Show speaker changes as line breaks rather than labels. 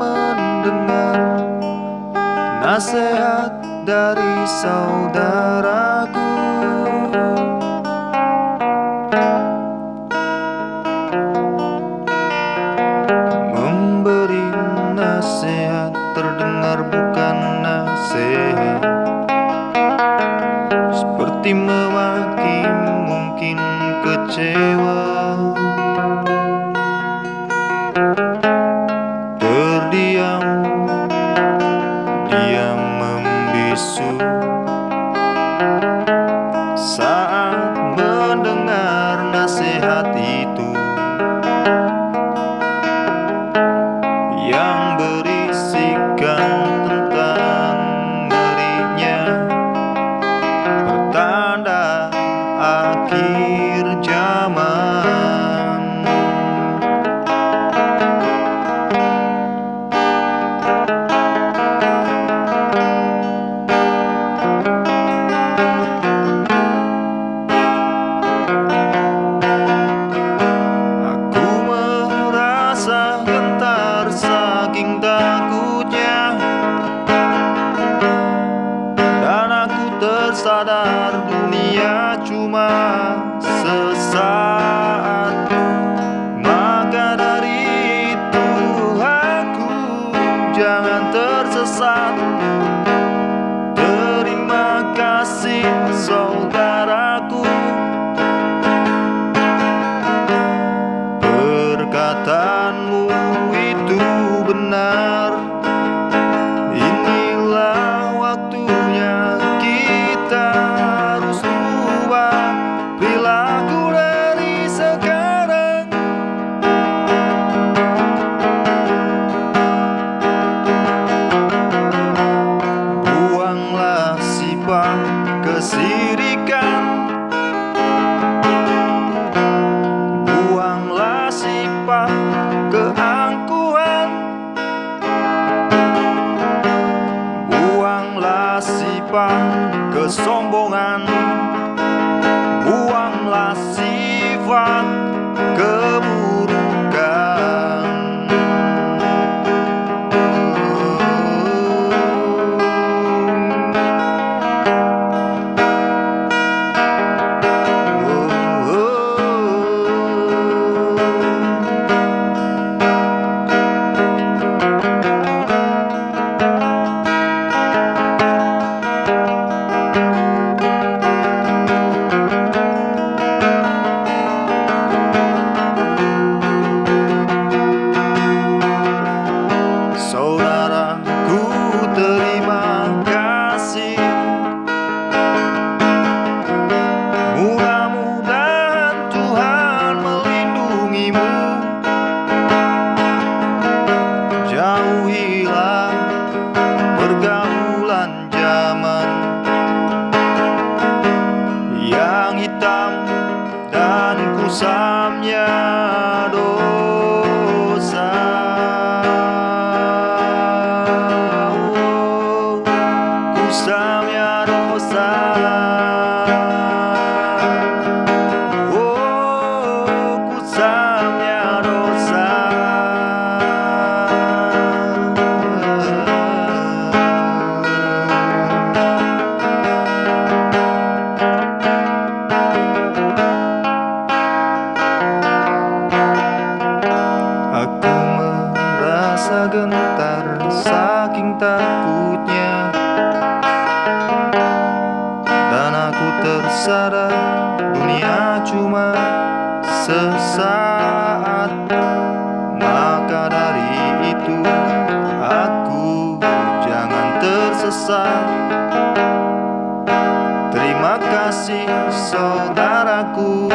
mendengar nasihat dari saudaraku. Memberi nasihat terdengar bukan nasihat. Seperti memaki mungkin kecewa tersadar dunia cuma sesaat. Maka dari itu aku jangan tersesat. Terima kasih saudaraku kesombongan Buanglah sifat keburukan kusamnya dosa. Oh, Kusamnya dosa tersadar dunia cuma sesaat. Maka dari itu aku jangan tersesat. Terima kasih saudaraku